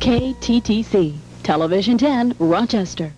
KTTC, Television 10, Rochester.